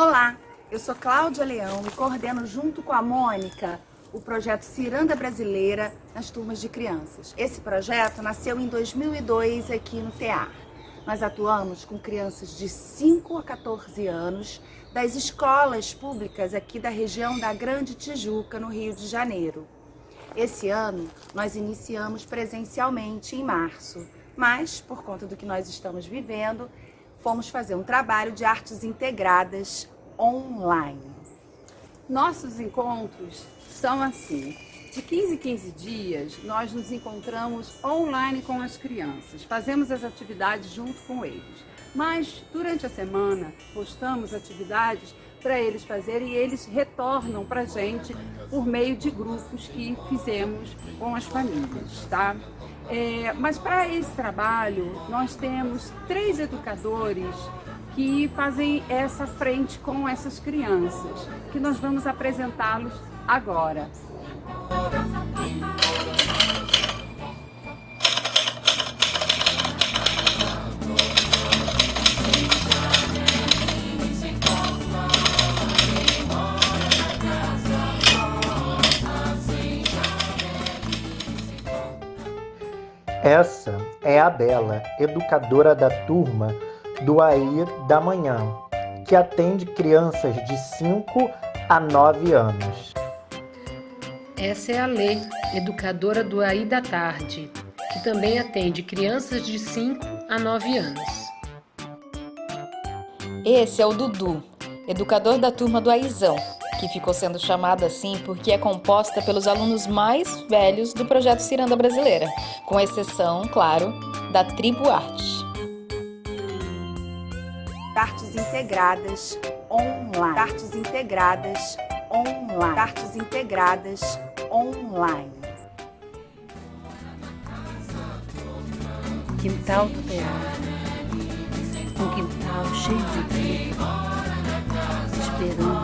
Olá, eu sou Cláudia Leão e coordeno junto com a Mônica o projeto Ciranda Brasileira nas turmas de crianças. Esse projeto nasceu em 2002 aqui no TEAR. Nós atuamos com crianças de 5 a 14 anos das escolas públicas aqui da região da Grande Tijuca, no Rio de Janeiro. Esse ano nós iniciamos presencialmente em março, mas por conta do que nós estamos vivendo, fomos fazer um trabalho de artes integradas online. Nossos encontros são assim, de 15 em 15 dias, nós nos encontramos online com as crianças, fazemos as atividades junto com eles. Mas, durante a semana, postamos atividades para eles fazerem e eles retornam para a gente por meio de grupos que fizemos com as famílias, tá? É, mas para esse trabalho, nós temos três educadores que fazem essa frente com essas crianças, que nós vamos apresentá-los agora. Essa é a Bela, educadora da turma do AIR da Manhã, que atende crianças de 5 a 9 anos. Essa é a Lê, educadora do AI da Tarde, que também atende crianças de 5 a 9 anos. Esse é o Dudu, educador da turma do Aizão, que ficou sendo chamada assim porque é composta pelos alunos mais velhos do projeto Ciranda Brasileira, com exceção, claro, da Tribo Arte. Artes integradas online. Artes integradas online. Artes integradas online. Quintal do teatro. Um quintal cheio de vida. Esperando